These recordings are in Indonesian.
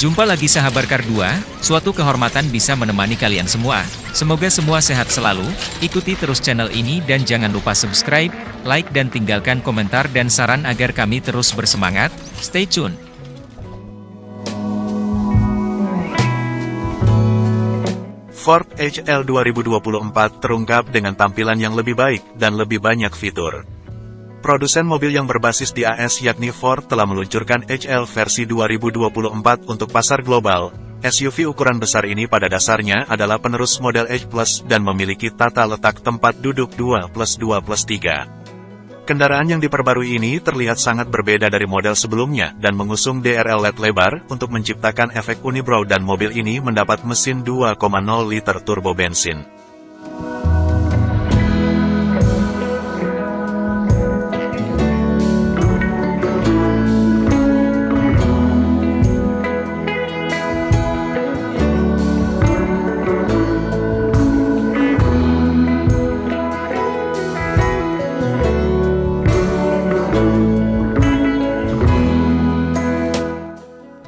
Jumpa lagi sahabat Kardua, suatu kehormatan bisa menemani kalian semua. Semoga semua sehat selalu, ikuti terus channel ini dan jangan lupa subscribe, like dan tinggalkan komentar dan saran agar kami terus bersemangat. Stay tune. Ford HL 2024 terungkap dengan tampilan yang lebih baik dan lebih banyak fitur. Produsen mobil yang berbasis di AS yakni Ford telah meluncurkan HL versi 2024 untuk pasar global. SUV ukuran besar ini pada dasarnya adalah penerus model H Plus dan memiliki tata letak tempat duduk 2 plus 2 plus 3. Kendaraan yang diperbarui ini terlihat sangat berbeda dari model sebelumnya dan mengusung DRL LED lebar untuk menciptakan efek unibrow dan mobil ini mendapat mesin 2,0 liter turbo bensin.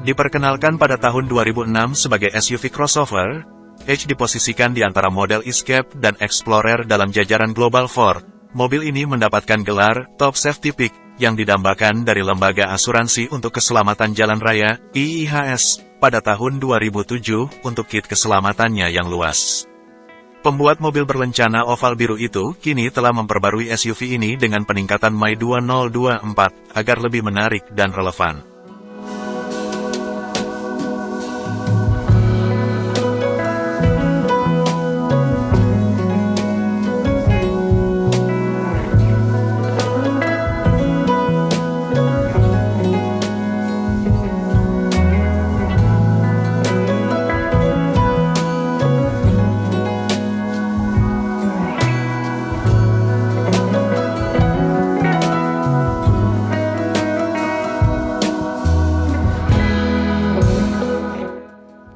Diperkenalkan pada tahun 2006 sebagai SUV crossover, H diposisikan di antara model Escape dan Explorer dalam jajaran Global Ford. Mobil ini mendapatkan gelar Top Safety Pick yang didambakan dari Lembaga Asuransi untuk Keselamatan Jalan Raya (IIHS) pada tahun 2007 untuk kit keselamatannya yang luas. Pembuat mobil berlencana oval biru itu kini telah memperbarui SUV ini dengan peningkatan MAI 2024 agar lebih menarik dan relevan.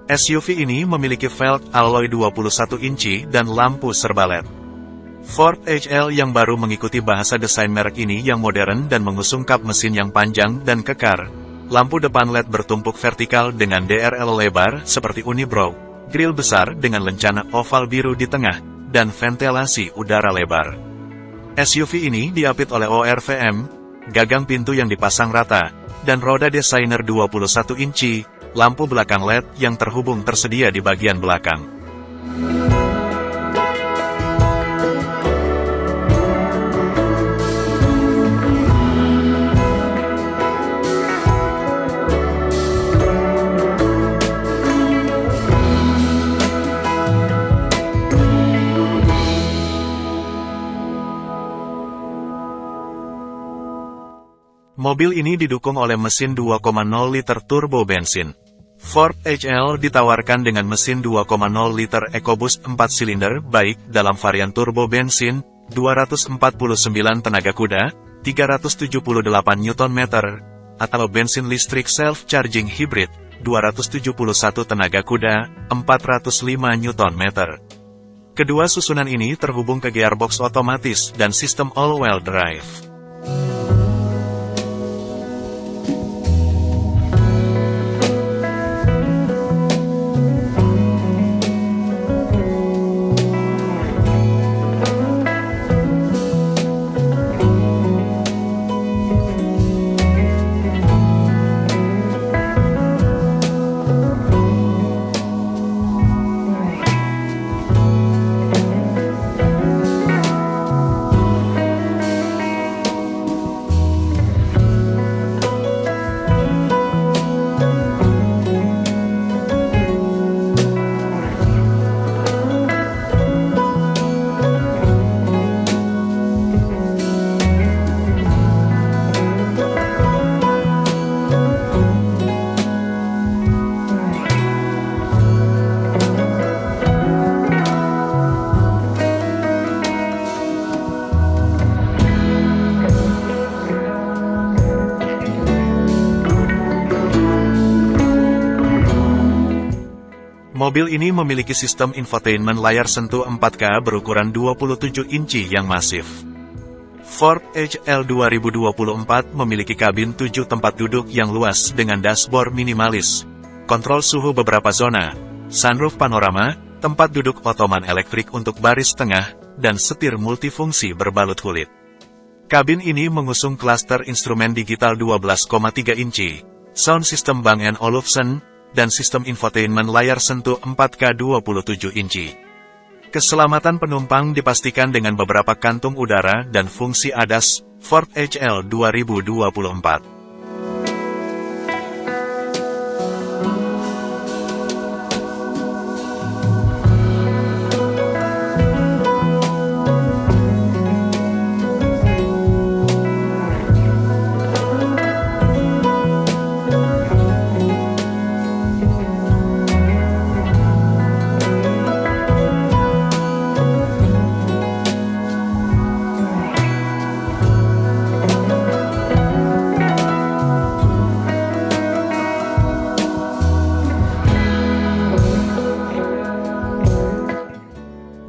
SUV ini memiliki velg alloy 21 inci dan lampu serba LED. Ford HL yang baru mengikuti bahasa desain merek ini yang modern dan mengusung kap mesin yang panjang dan kekar. Lampu depan LED bertumpuk vertikal dengan DRL lebar seperti unibrow, grill besar dengan lencana oval biru di tengah, dan ventilasi udara lebar. SUV ini diapit oleh ORVM, gagang pintu yang dipasang rata, dan roda desainer 21 inci, lampu belakang LED yang terhubung tersedia di bagian belakang. Mobil ini didukung oleh mesin 2,0 liter turbo bensin. Ford HL ditawarkan dengan mesin 2,0 liter EcoBoost 4 silinder baik dalam varian turbo bensin, 249 tenaga kuda, 378 Nm, atau bensin listrik self-charging hybrid, 271 tenaga kuda, 405 Nm. Kedua susunan ini terhubung ke gearbox otomatis dan sistem all-wheel drive. Mobil ini memiliki sistem infotainment layar sentuh 4K berukuran 27 inci yang masif. Ford HL 2024 memiliki kabin 7 tempat duduk yang luas dengan dashboard minimalis. kontrol suhu beberapa zona, sunroof panorama, tempat duduk otoman elektrik untuk baris tengah, dan setir multifungsi berbalut kulit. Kabin ini mengusung klaster instrumen digital 12,3 inci, sound system Bang Olufsen, dan sistem infotainment layar sentuh 4K 27 inci. Keselamatan penumpang dipastikan dengan beberapa kantung udara dan fungsi ADAS, Ford HL 2024.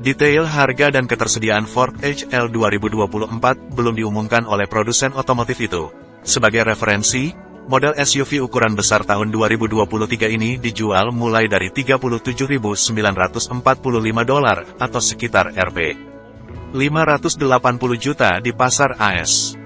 Detail harga dan ketersediaan Ford HL 2024 belum diumumkan oleh produsen otomotif itu. Sebagai referensi, model SUV ukuran besar tahun 2023 ini dijual mulai dari 37.945 dolar atau sekitar Rp. 580 juta di pasar AS.